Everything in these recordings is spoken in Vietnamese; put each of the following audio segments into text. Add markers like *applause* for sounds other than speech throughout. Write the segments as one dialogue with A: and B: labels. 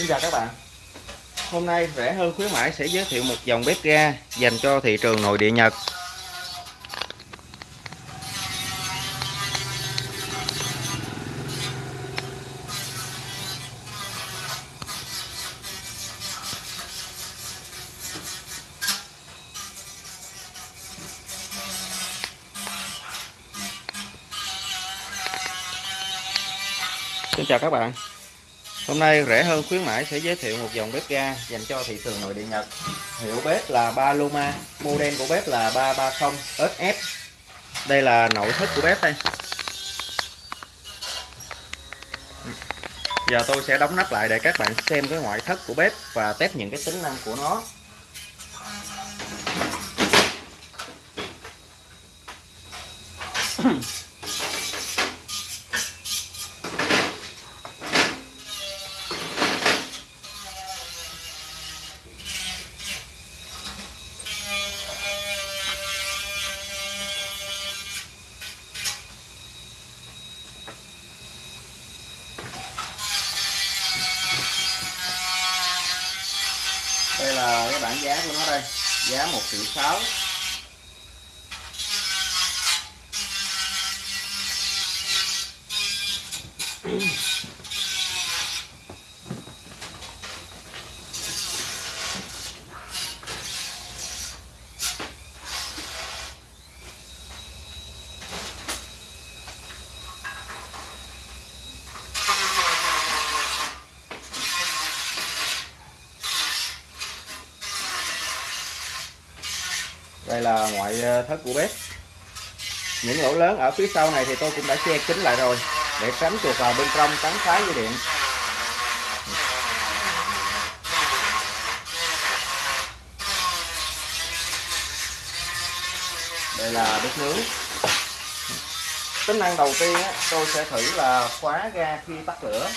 A: Xin chào các bạn. Hôm nay rẻ hơn khuyến mãi sẽ giới thiệu một dòng bếp ga dành cho thị trường nội địa Nhật. Xin chào các bạn. Hôm nay rẻ hơn khuyến mãi sẽ giới thiệu một dòng bếp ga dành cho thị trường nội địa Nhật. Hiệu bếp là Paloma Model của bếp là 330 SF Đây là nội thất của bếp đây. Giờ tôi sẽ đóng nắp lại để các bạn xem cái ngoại thất của bếp và test những cái tính năng của nó. Hmm. Giá 1 triệu 6 đây là ngoại ờ, thất của bếp. Những lỗ lớn ở phía sau này thì tôi cũng đã che kín lại rồi để tránh chuột vào bên trong cắn phá dây điện. Đây là bếp nướng. Tính năng đầu tiên á, tôi sẽ thử là khóa ga khi tắt lửa.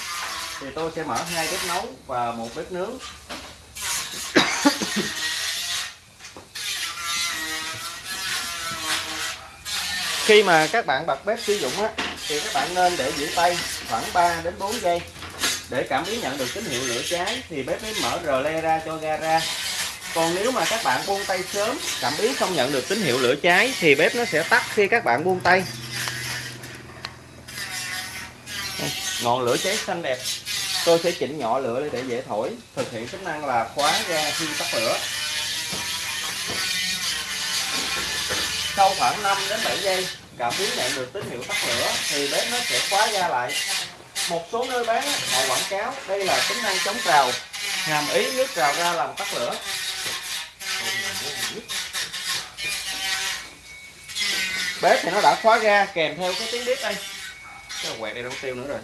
A: Thì tôi sẽ mở hai bếp nấu và một bếp nướng. Khi mà các bạn bật bếp sử dụng á, thì các bạn nên để giữ tay khoảng 3 đến 4 giây. Để cảm biến nhận được tín hiệu lửa cháy, thì bếp mới mở rờ le ra cho ga ra. Còn nếu mà các bạn buông tay sớm, cảm biến không nhận được tín hiệu lửa cháy, thì bếp nó sẽ tắt khi các bạn buông tay. Ngọn lửa cháy xanh đẹp. Tôi sẽ chỉnh nhỏ lửa để dễ thổi. Thực hiện chức năng là khóa ga khi tắt lửa sau khoảng 5 đến 7 giây, cảm biến nhận được tín hiệu tắt lửa, thì bếp nó sẽ khóa ra lại. Một số nơi bán họ quảng cáo, đây là tính năng chống trào, hàm ý nước trào ra làm tắt lửa. Bếp thì nó đã khóa ra kèm theo cái tiếng bếp đây. Cái quẹt đây đâu tiêu nữa rồi.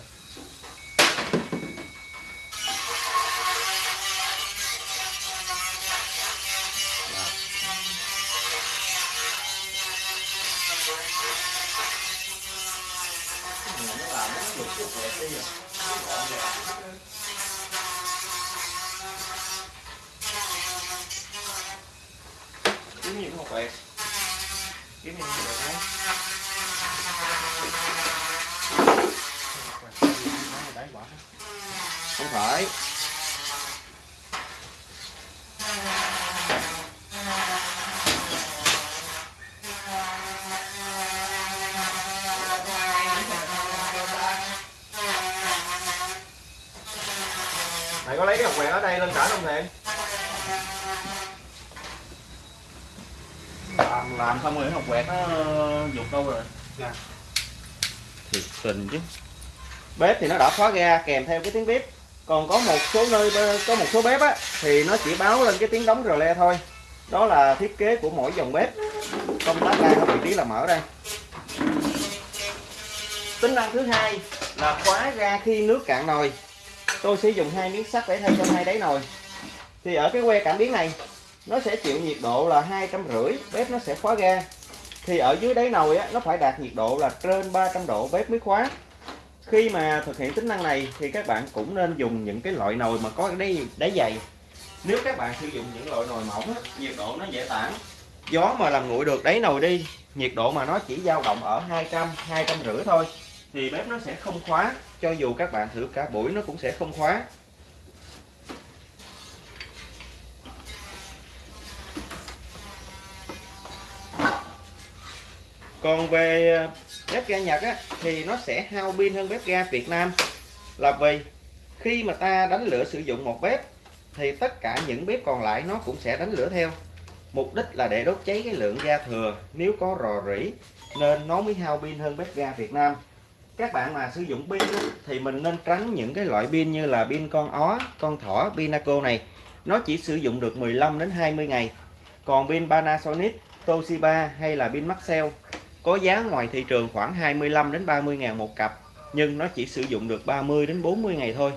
A: Kiếm hộp quẹt đấy không phải. Mày có lấy cái hộp quẹt ở đây lên trả không thiện làm xong rồi hộp quẹt nó dục đâu rồi?
B: Dạ.
A: thiệt tình chứ. Bếp thì nó đã khóa ga kèm theo cái tiếng bếp. Còn có một số nơi có một số bếp á thì nó chỉ báo lên cái tiếng đóng rờ le thôi. Đó là thiết kế của mỗi dòng bếp. Công tắc ga có vị trí là mở đây tính năng thứ hai là khóa ga khi nước cạn nồi. Tôi sẽ dùng hai miếng sắt để thay cho hai đáy nồi. Thì ở cái que cảm biến này nó sẽ chịu nhiệt độ là hai trăm rưỡi bếp nó sẽ khóa ga. Thì ở dưới đáy nồi á, nó phải đạt nhiệt độ là trên 300 độ bếp mới khóa. Khi mà thực hiện tính năng này thì các bạn cũng nên dùng những cái loại nồi mà có đáy, đáy dày. Nếu các bạn sử dụng những loại nồi mỏng á, nhiệt độ nó dễ tản. Gió mà làm nguội được đáy nồi đi nhiệt độ mà nó chỉ dao động ở 200 200 rưỡi thôi thì bếp nó sẽ không khóa. Cho dù các bạn thử cả buổi nó cũng sẽ không khóa. Còn về ờ, bếp ga Nhật á, thì nó sẽ hao pin hơn bếp ga Việt Nam. Là vì khi mà ta đánh lửa sử dụng một bếp thì tất cả những bếp còn lại nó cũng sẽ đánh lửa theo. Mục đích là để đốt cháy cái lượng ga thừa. Nếu có rò rỉ nên nó mới hao pin hơn bếp ga Việt Nam. Các bạn mà sử dụng pin thì mình nên tránh những cái loại pin như là pin con ó con thỏ pinaco này. Nó chỉ sử dụng được 15 đến 20 ngày. Còn pin Panasonic Toshiba hay là pin Maxell có giá ngoài thị trường khoảng 25 đến 30 ngàn một cặp nhưng nó chỉ sử dụng được 30 đến 40 ngày thôi.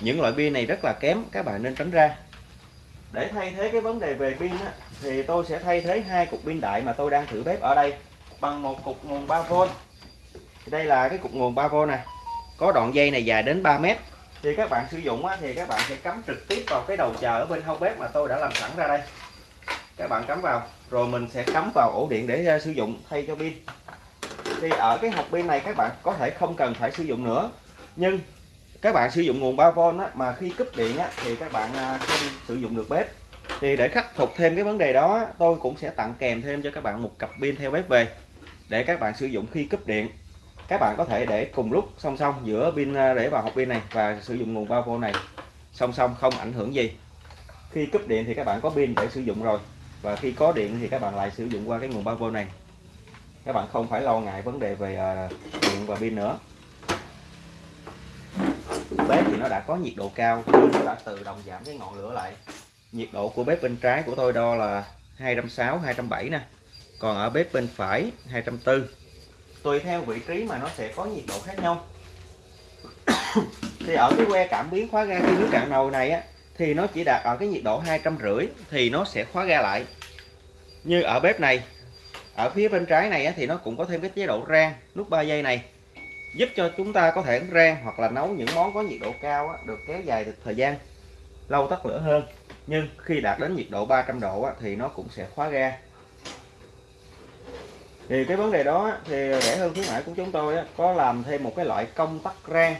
A: Những loại pin này rất là kém các bạn nên tránh ra. Để thay thế cái vấn đề về pin á, thì tôi sẽ thay thế hai cục pin đại mà tôi đang thử bếp ở đây bằng một cục nguồn 3V đây là cái cục nguồn 3V này có đoạn dây này dài đến 3 mét. Thì các bạn sử dụng á, thì các bạn sẽ cắm trực tiếp vào cái đầu chờ ở bên hông bếp mà tôi đã làm sẵn ra đây các bạn cắm vào rồi mình sẽ cắm vào ổ điện để uh, sử dụng thay cho pin. Thì ở cái hộp pin này các bạn có thể không cần phải sử dụng nữa nhưng các bạn sử dụng nguồn 3V á, mà khi cúp điện á, thì các bạn à, không sử dụng được bếp. Thì để khắc phục thêm cái vấn đề đó tôi cũng sẽ tặng kèm thêm cho các bạn một cặp pin theo bếp về để các bạn sử dụng khi cúp điện. Các bạn có thể để cùng lúc song song giữa pin à, để vào hộp pin này và sử dụng nguồn 3V này. Song song không ảnh hưởng gì. Khi cúp điện thì các bạn có pin để sử dụng rồi và khi có điện thì các bạn lại sử dụng qua cái nguồn 3V này. Các bạn không phải lo ngại vấn đề về à, điện và pin nữa. Bếp thì nó đã có nhiệt độ cao nó đã tự động giảm cái ngọn lửa lại. Nhiệt độ của bếp bên trái của tôi đo là 260 270 nè. Còn ở bếp bên phải 240 tùy theo vị trí mà nó sẽ có nhiệt độ khác nhau. *coughs* Thì ở cái que cảm biến khóa ga khi nước cạn nồi này á thì nó chỉ đạt ở cái nhiệt độ hai trăm rưỡi thì nó sẽ khóa ga lại. Như ở bếp này, ở phía bên trái này thì nó cũng có thêm cái chế độ rang nút 3 giây này, giúp cho chúng ta có thể rang hoặc là nấu những món có nhiệt độ cao được kéo dài được thời gian, lâu tắt lửa hơn. Nhưng khi đạt đến nhiệt độ 300 độ thì nó cũng sẽ khóa ga thì cái vấn đề đó thì rẻ hơn khuyến mãi của chúng tôi có làm thêm một cái loại công tắc rang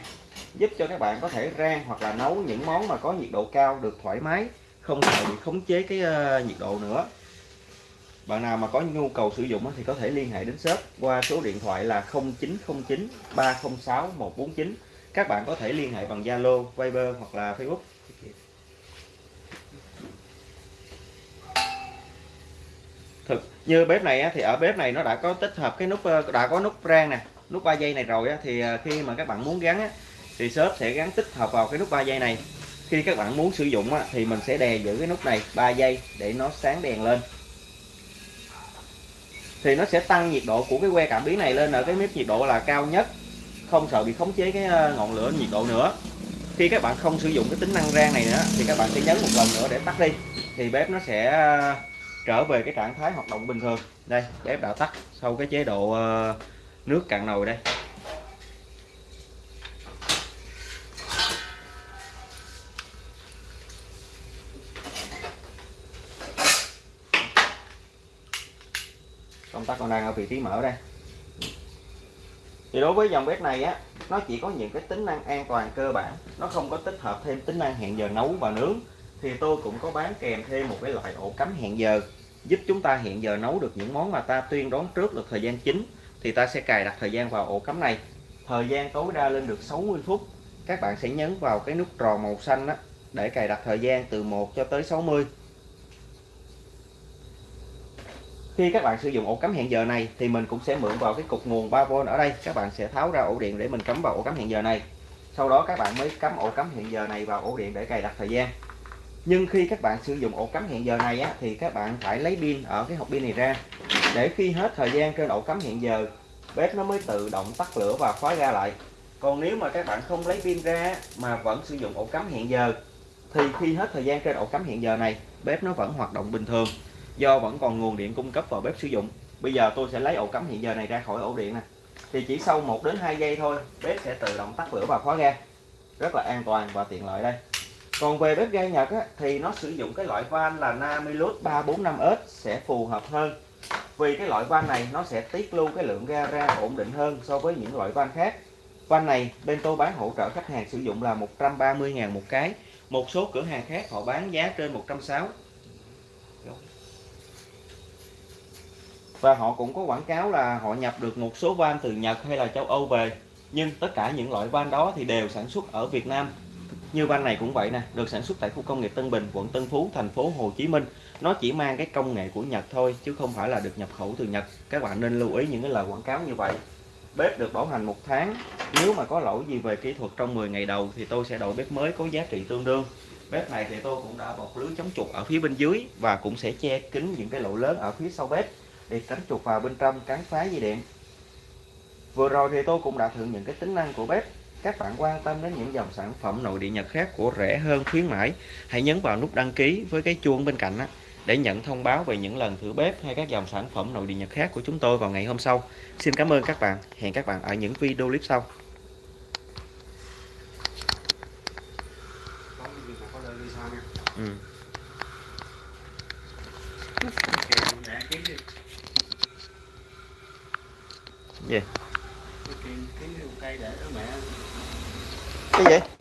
A: giúp cho các bạn có thể rang hoặc là nấu những món mà có nhiệt độ cao được thoải mái không sợ bị khống chế cái ờ, nhiệt độ nữa. Bạn nào mà có nhu cầu sử dụng thì có thể liên hệ đến shop qua số điện thoại là 0909 306 149 các bạn có thể liên hệ bằng Zalo, Viber hoặc là Facebook. Thực. Như bếp này thì ở bếp này nó đã có tích hợp cái nút ờ, đã có nút rang nè, nút 3 giây này rồi thì ờ, khi mà các bạn muốn gắn thì shop sẽ gắn tích hợp vào cái nút 3 giây này. Khi các bạn muốn sử dụng thì mình sẽ đè giữ cái nút này 3 giây để nó sáng đèn lên. Thì nó sẽ tăng nhiệt độ của cái que cảm biến này lên ở cái mức nhiệt độ là cao nhất. Không sợ bị khống chế cái ờ, ngọn lửa nhiệt độ nữa. Khi các bạn không sử dụng cái tính năng rang này nữa, thì các bạn sẽ nhấn một lần nữa để tắt đi. Thì bếp nó sẽ trở về cái trạng thái hoạt động bình thường. Đây bếp đã tắt sau cái chế độ ờ, nước cạn nồi đây. Công tắc còn đang ở vị trí mở đây. Thì đối với dòng bếp này á, nó chỉ có những cái tính năng an toàn cơ bản. Nó không có tích hợp thêm tính năng hẹn giờ nấu và nướng thì tôi cũng có bán kèm thêm một cái loại ổ cắm hẹn giờ giúp chúng ta hiện giờ nấu được những món mà ta tuyên đoán trước được thời gian chính thì ta sẽ cài đặt thời gian vào ổ cắm này. Thời gian tối đa lên được 60 phút. Các bạn sẽ nhấn vào cái nút tròn màu xanh đó, để cài đặt thời gian từ 1 cho tới 60 khi các bạn sử dụng ổ cắm hẹn giờ này thì mình cũng sẽ mượn vào cái cục nguồn 3V ở đây. Các bạn sẽ tháo ra ổ điện để mình cắm vào ổ cắm hẹn giờ này. Sau đó các bạn mới cắm ổ cắm hẹn giờ này vào ổ điện để cài đặt thời gian nhưng khi các bạn sử dụng ổ cắm hẹn giờ này á, thì các bạn phải lấy pin ở cái hộp pin này ra. Để khi hết thời gian trên ổ cắm hẹn giờ bếp nó mới tự động tắt lửa và khóa ra lại. Còn nếu mà các bạn không lấy pin ra mà vẫn sử dụng ổ cắm hẹn giờ thì khi hết thời gian trên ổ cắm hẹn giờ này bếp nó vẫn hoạt động bình thường. Do vẫn còn nguồn điện cung cấp vào bếp sử dụng. Bây giờ tôi sẽ lấy ổ cắm hẹn giờ này ra khỏi ổ điện nè. Thì chỉ sau 1 đến 2 giây thôi bếp sẽ tự động tắt lửa và khóa ga. Rất là an toàn và tiện lợi đây còn về bếp ga Nhật á, thì nó sử dụng cái loại van là Namilus 345S sẽ phù hợp hơn. Vì cái loại van này nó sẽ tiết lưu cái lượng ga ra ổn định hơn so với những loại van khác. Van này bên tôi bán hỗ trợ khách hàng sử dụng là 130.000 một cái. Một số cửa hàng khác họ bán giá trên 160 và họ cũng có quảng cáo là họ nhập được một số van từ Nhật hay là châu Âu về. Nhưng tất cả những loại van đó thì đều sản xuất ở Việt Nam như van này cũng vậy nè, được sản xuất tại khu công nghiệp Tân Bình, quận Tân Phú, thành phố Hồ Chí Minh. Nó chỉ mang cái công nghệ của Nhật thôi, chứ không phải là được nhập khẩu từ Nhật. Các bạn nên lưu ý những cái lời quảng cáo như vậy. Bếp được bảo hành một tháng, nếu mà có lỗi gì về kỹ thuật trong 10 ngày đầu thì tôi sẽ đổi bếp mới có giá trị tương đương. Bếp này thì tôi cũng đã bọc lưới chống chuột ở phía bên dưới và cũng sẽ che kín những cái lỗ lớn ở phía sau bếp để tránh chuột vào bên trong cắn phá dây điện. Vừa rồi thì tôi cũng đã thử những cái tính năng của bếp các bạn quan tâm đến những dòng sản phẩm nội địa Nhật khác của rẻ hơn khuyến mãi hãy nhấn vào nút đăng ký với cái chuông bên cạnh á, để nhận thông báo về những lần thử bếp hay các dòng sản phẩm nội địa Nhật khác của chúng tôi vào ngày hôm sau xin cảm ơn các bạn hẹn các bạn ở những video clip sau ừ.
B: Yeah mẹ kiếm đi
A: gì
B: kèm kiếm đi một cây để đó mẹ
A: cái gì?